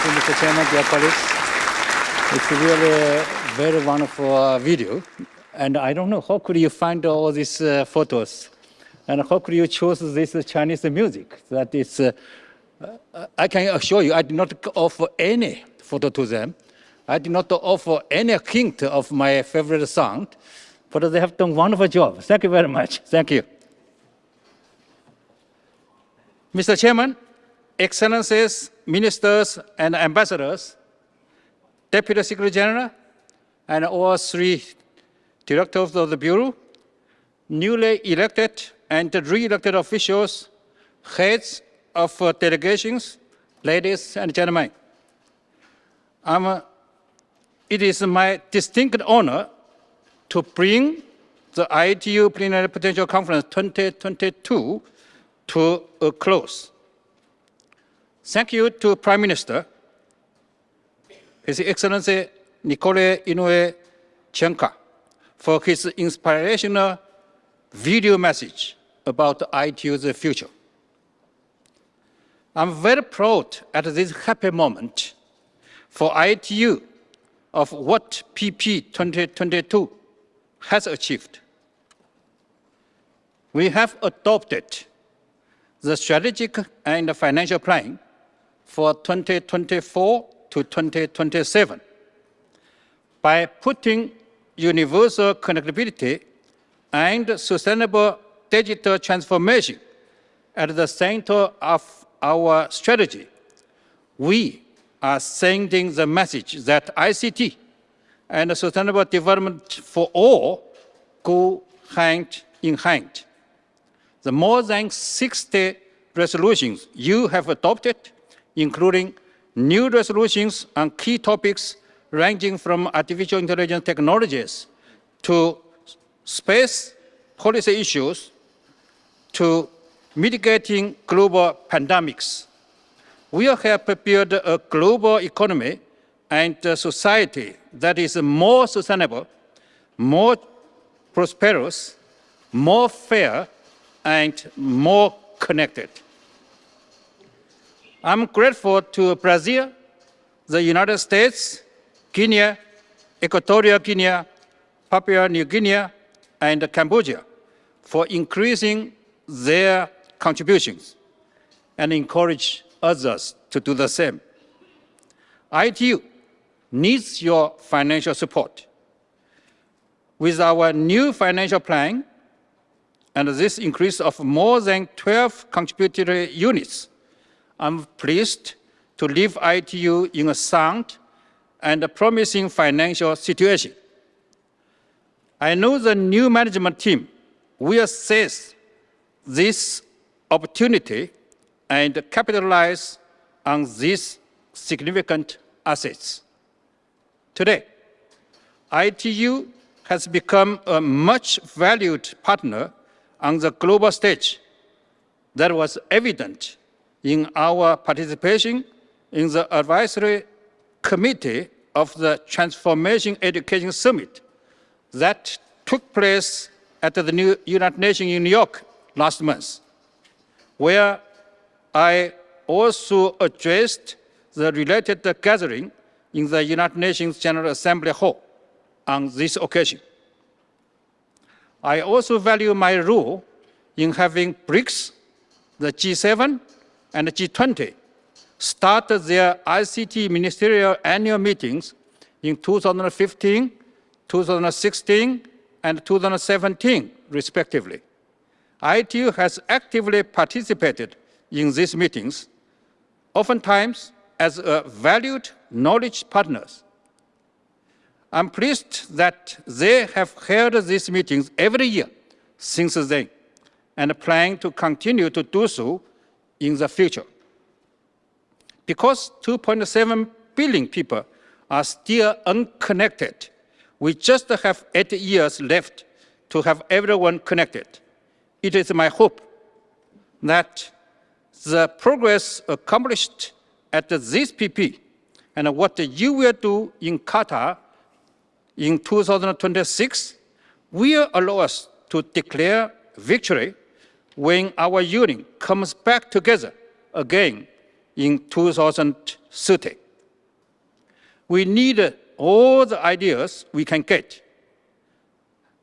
Thank you, Mr. Chairman, dear colleagues. It's really a very wonderful uh, video. And I don't know, how could you find all these uh, photos? And how could you choose this Chinese music? That is, uh, I can assure you, I did not offer any photo to them. I did not offer any hint of my favorite song, but they have done wonderful job. Thank you very much. Thank you. Mr. Chairman, Excellencies, Ministers, and Ambassadors, Deputy Secretary General, and all three directors of the Bureau, newly elected and re-elected officials, heads of uh, delegations, ladies and gentlemen. Uh, it is my distinct honor to bring the ITU Plenipotentiary Conference 2022 to a close. Thank you to Prime Minister, His Excellency Nicolae Ionel Ciucă, for his inspirational video message about ITU's future. I'm very proud at this happy moment for ITU of what PP 2022 has achieved. We have adopted the strategic and financial plan for 2024 to 2027 by putting universal connectivity and sustainable digital transformation at the center of our strategy. We are sending the message that ICT and sustainable development for all go hand in hand. The more than 60 resolutions you have adopted, including new resolutions on key topics ranging from artificial intelligence technologies to space policy issues to mitigating global pandemics. We have build a global economy and a society that is more sustainable, more prosperous, more fair, and more connected. I'm grateful to Brazil, the United States, Guinea, Equatorial Guinea, Papua New Guinea, and Cambodia for increasing their contributions and encourage others to do the same. ITU needs your financial support. With our new financial plan and this increase of more than 12 contributory units, I'm pleased to leave ITU in a sound and a promising financial situation. I know the new management team will seize this opportunity and capitalize on these significant assets. Today, ITU has become a much valued partner on the global stage that was evident in our participation in the advisory committee of the Transforming Education Summit that took place at the New United Nations in New York last month, where I also addressed the related gathering in the United Nations General Assembly Hall on this occasion. I also value my role in having BRICS, the G7, and G20 started their ICT ministerial annual meetings in 2015, 2016, and 2017, respectively. ITU has actively participated in these meetings, oftentimes as a valued knowledge partners. I'm pleased that they have held these meetings every year since then and plan to continue to do so in the future. Because 2.7 billion people are still unconnected, we just have eight years left to have everyone connected. It is my hope that the progress accomplished at this PP and what you will do in Qatar in 2026 will allow us to declare victory when our union comes back together again in 2030. We need all the ideas we can get.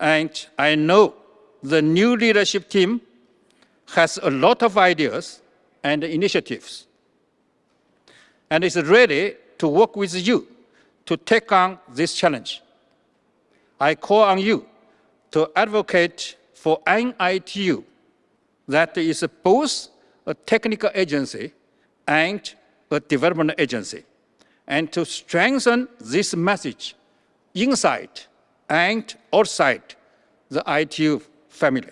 And I know the new leadership team has a lot of ideas and initiatives and is ready to work with you to take on this challenge. I call on you to advocate for an ITU that is both a technical agency and a development agency, and to strengthen this message inside and outside the ITU family.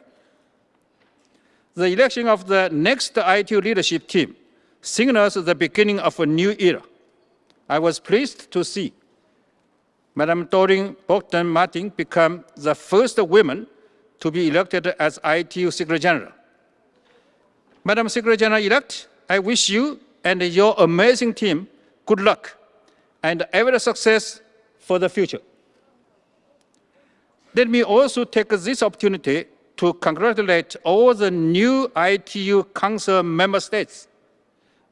The election of the next ITU leadership team signals the beginning of a new era. I was pleased to see Madam Doreen Bogdan Martin become the first woman to be elected as ITU Secretary General. Madam Secretary General-elect, I wish you and your amazing team good luck and every success for the future. Let me also take this opportunity to congratulate all the new ITU Council member states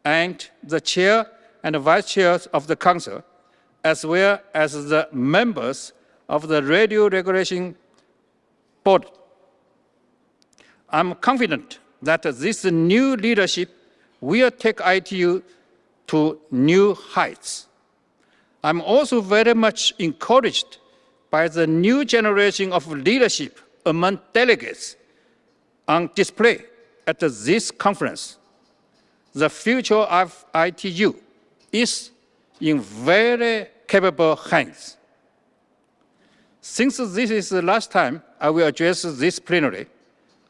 and the chair and vice chairs of the council, as well as the members of the radio regulation board. I'm confident that this new leadership will take ITU to new heights. I'm also very much encouraged by the new generation of leadership among delegates on display at this conference. The future of ITU is in very capable hands. Since this is the last time I will address this plenary,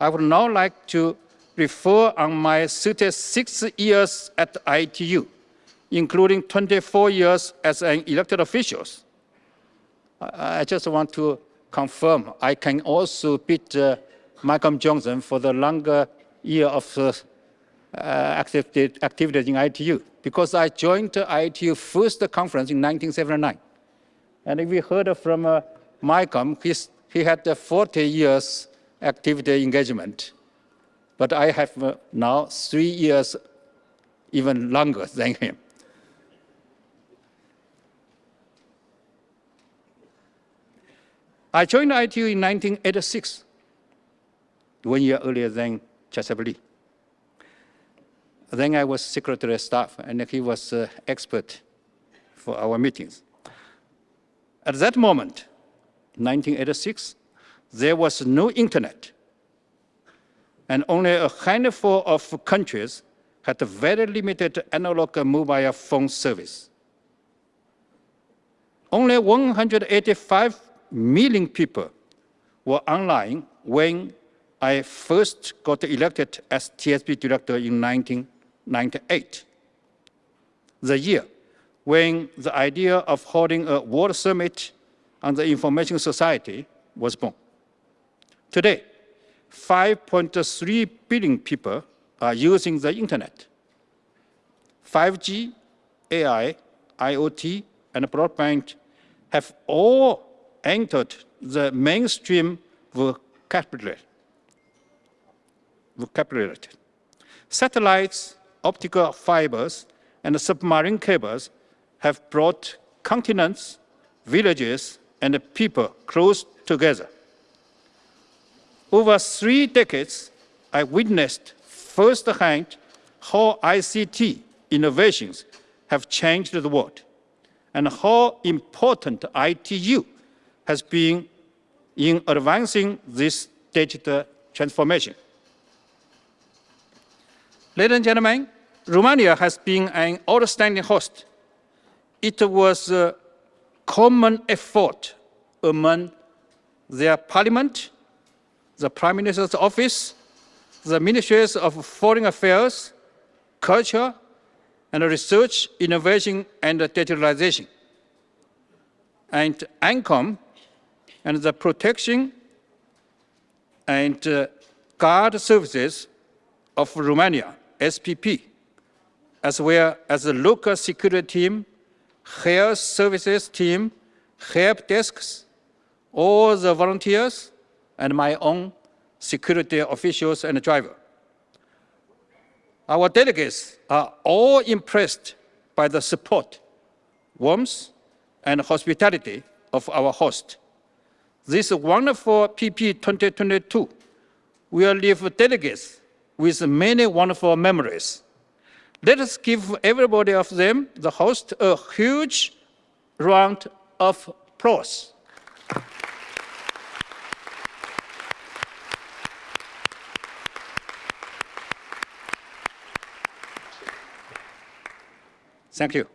I would now like to refer on my 36 years at ITU, including 24 years as an elected official. I just want to confirm I can also beat uh, Malcolm Johnson for the longer year of uh, activity, activities in ITU because I joined the ITU first conference in 1979. And if we heard from uh, Malcolm, he had 40 years activity engagement. But I have uh, now three years even longer than him. I joined ITU in 1986, one year earlier than Chaesub Lee. Then I was secretary of staff, and he was expert for our meetings. At that moment, 1986, there was no internet, and only a handful of countries had a very limited analog mobile phone service. Only 185 million people were online when I first got elected as TSB director in 1998, the year when the idea of holding a World Summit on the Information Society was born. Today, 5.3 billion people are using the internet. 5G, AI, IoT, and broadband have all entered the mainstream vocabulary. vocabulary. Satellites, optical fibers, and submarine cables have brought continents, villages, and people close together. Over three decades, I witnessed firsthand how ICT innovations have changed the world and how important ITU has been in advancing this digital transformation. Ladies and gentlemen, Romania has been an outstanding host. It was a common effort among their parliament, the Prime Minister's office, the ministries of foreign affairs, culture, and research, innovation, and digitalization. And ANCOM and the protection and uh, guard services of Romania, SPP, as well as the local security team, health services team, help desks, all the volunteers, and my own security officials and driver. Our delegates are all impressed by the support, warmth, and hospitality of our host. This wonderful PP 2022 will leave delegates with many wonderful memories. Let us give everybody of them, the host, a huge round of applause. Thank you.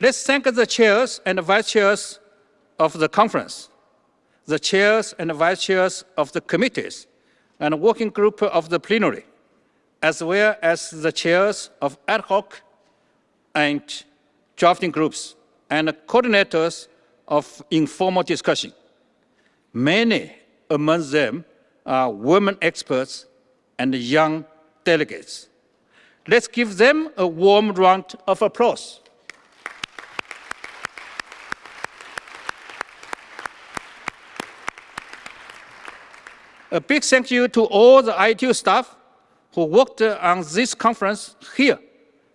Let's thank the chairs and vice chairs of the conference, the chairs and vice chairs of the committees, and working group of the plenary, as well as the chairs of ad hoc and drafting groups and coordinators of informal discussion. Many among them are women experts and young delegates. Let's give them a warm round of applause. A big thank you to all the ITU staff who worked on this conference here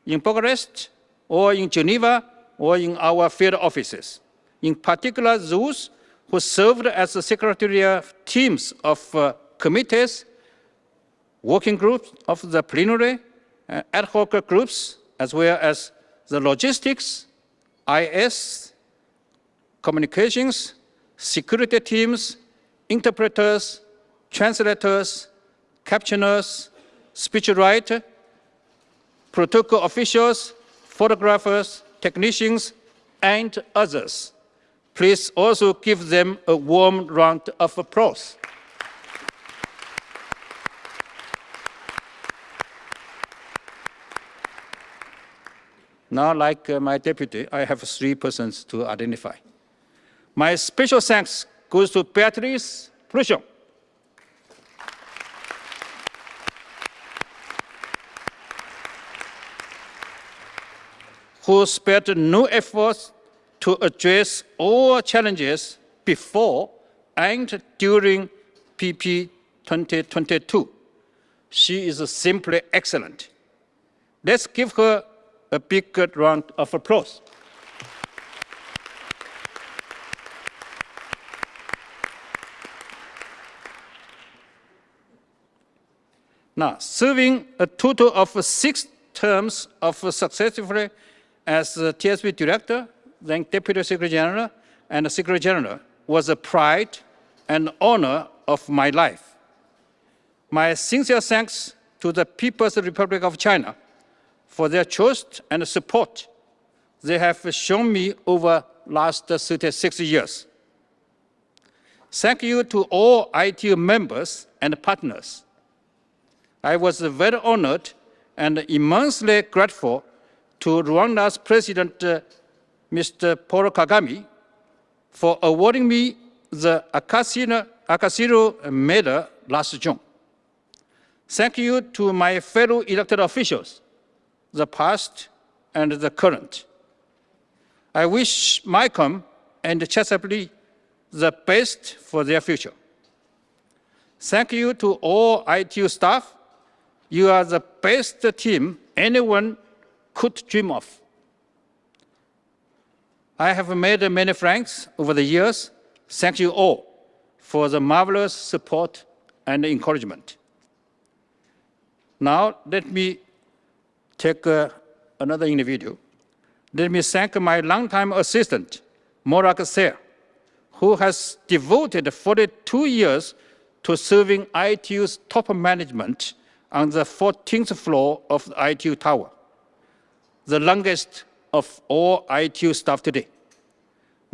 in Bucharest or in Geneva or in our field offices. In particular, those who served as the secretarial teams of uh, committees, working groups of the plenary, Uh, ad hoc groups, as well as the logistics, IS, communications, security teams, interpreters, translators, captioners, speechwriter, protocol officials, photographers, technicians, and others. Please also give them a warm round of applause. Now, like uh, my deputy, I have three persons to identify. My special thanks goes to Beatrice Pluchon, who spared no efforts to address all challenges before and during PP 2022. She is simply excellent. Let's give her a big round of applause. Now, serving a total of six terms of successively as TSB director, then deputy secretary general, and secretary general was a pride and honor of my life. My sincere thanks to the People's Republic of China for their trust and support they have shown me over the last 36 years. Thank you to all ITU members and partners. I was very honored and immensely grateful to Rwanda's President, uh, Mr. Paul Kagame, for awarding me the Akasino, Akasiro Medal last June. Thank you to my fellow elected officials, the past and the current. I wish Malcolm and Chaesub Lee the best for their future. Thank you to all ITU staff. You are the best team anyone could dream of. I have made many friends over the years. Thank you all for the marvelous support and encouragement. Now, let me take uh, another individual. Let me thank my longtime assistant, Morak Ser, who has devoted 42 years to serving ITU's top management on the 14th floor of the ITU Tower the longest of all ITU staff today.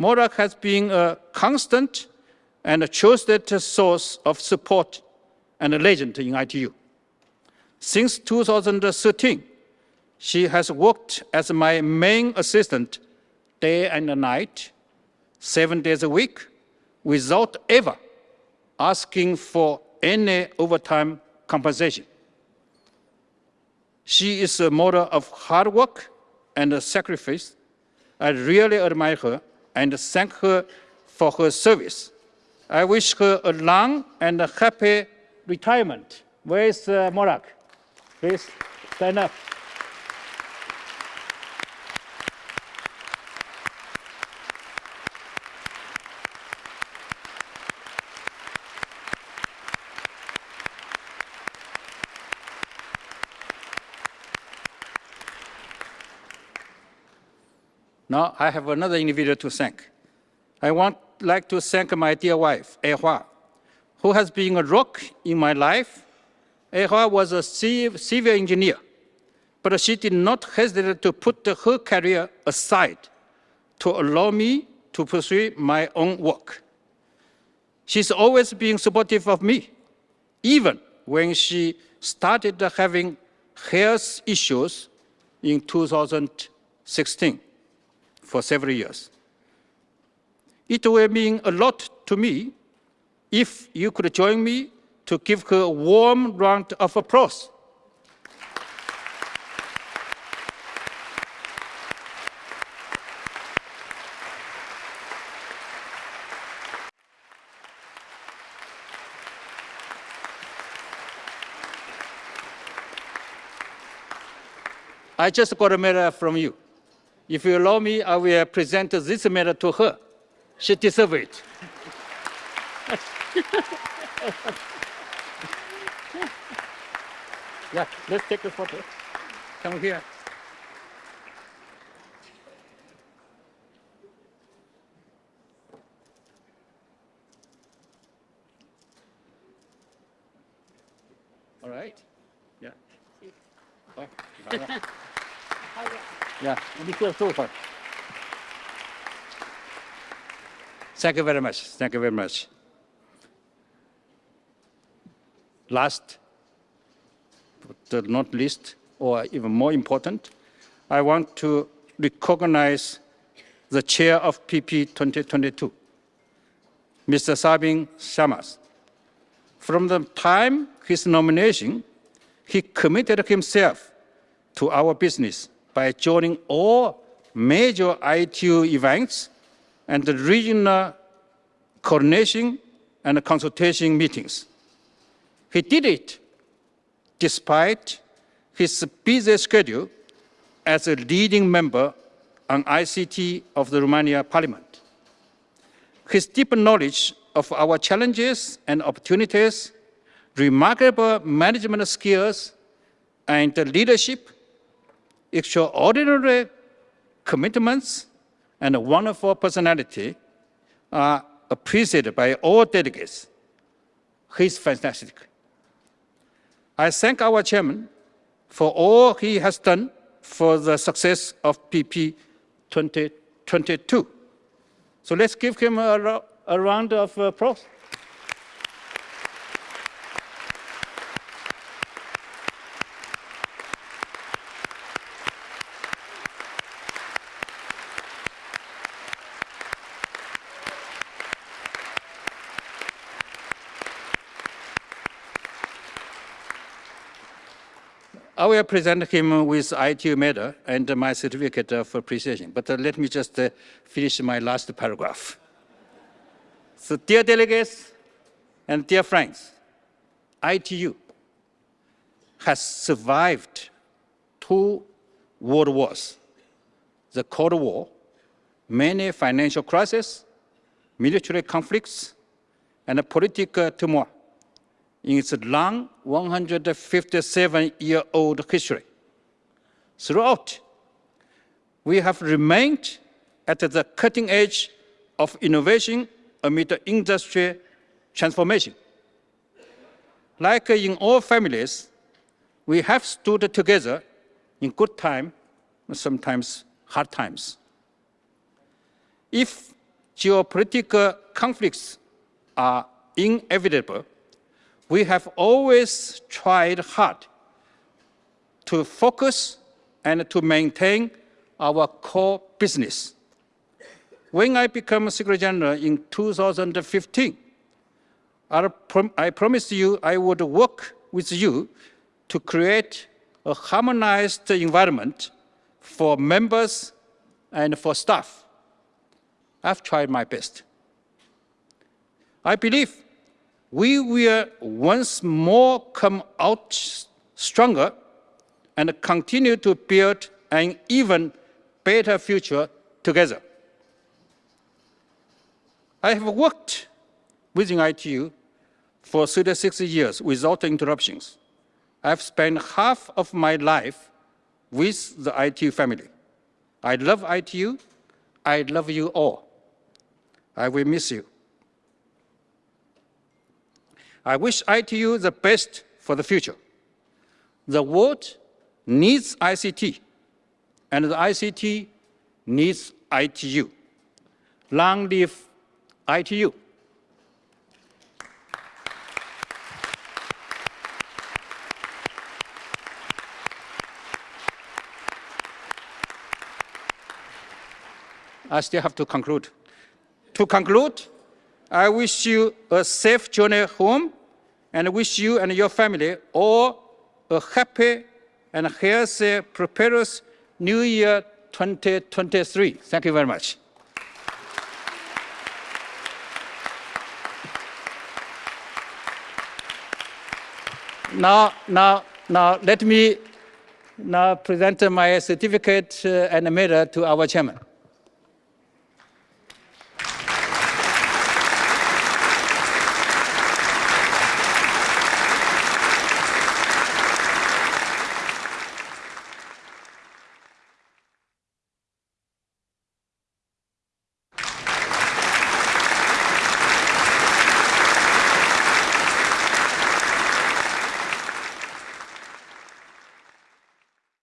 Morak has been a constant and a trusted source of support and a legend in ITU. Since 2013, she has worked as my main assistant day and night, seven days a week, without ever asking for any overtime compensation. She is a model of hard work and sacrifice. I really admire her and thank her for her service. I wish her a long and happy retirement. Where is uh, Morak? Please stand up. Now I have another individual to thank. I want like to thank my dear wife, E Hua, who has been a rock in my life. E Hua was a civil engineer, but she did not hesitate to put her career aside to allow me to pursue my own work. She's always been supportive of me, even when she started having health issues in 2016 for several years. It will mean a lot to me if you could join me to give her a warm round of applause. I just got a medal from you. If you allow me, I will present this medal to her. She deserves it. yeah, let's take a photo. Come here. All right. Yeah. Oh, yeah. Thank you very much. Thank you very much. Last, but not least, or even more important, I want to recognize the chair of PP 2022, Mr. Sabin Sărmaș. From the time his nomination, he committed himself to our business by joining all major ITU events and the regional coordination and consultation meetings. He did it despite his busy schedule as a leading member on ICT of the Romania Parliament. His deep knowledge of our challenges and opportunities, remarkable management skills, and leadership, extraordinary commitments, and a wonderful personality are appreciated by all delegates. He's fantastic. I thank our chairman for all he has done for the success of PP 2022. So let's give him a, a round of applause. I will present him with ITU medal and my certificate of appreciation. But uh, let me just uh, finish my last paragraph. So dear delegates and dear friends, ITU has survived two world wars, the Cold War, many financial crises, military conflicts, and a political turmoil in its long 157-year-old history. Throughout, we have remained at the cutting edge of innovation amid industry transformation. Like in all families, we have stood together in good time, sometimes hard times. If geopolitical conflicts are inevitable, we have always tried hard to focus and to maintain our core business. When I became Secretary General in 2015, I, prom I promised you I would work with you to create a harmonized environment for members and for staff. I've tried my best. I believe we will once more come out stronger and continue to build an even better future together. I have worked within ITU for 36 years without interruptions. I've spent half of my life with the ITU family. I love ITU I love you all. I will miss you. I wish ITU the best for the future. The world needs ICT, and the ICT needs ITU. Long live ITU. I still have to conclude. To conclude, I wish you a safe journey home and wish you and your family all a happy and healthy, prosperous New Year 2023. Thank you very much. Now, now, now, let me now present my certificate uh, and medal to our chairman.